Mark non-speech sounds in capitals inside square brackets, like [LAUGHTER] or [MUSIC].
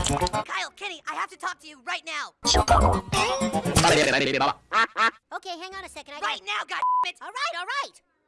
Kyle, Kenny, I have to talk to you right now. [LAUGHS] Okay, hang on a second. I Right now, God it. All right, all right.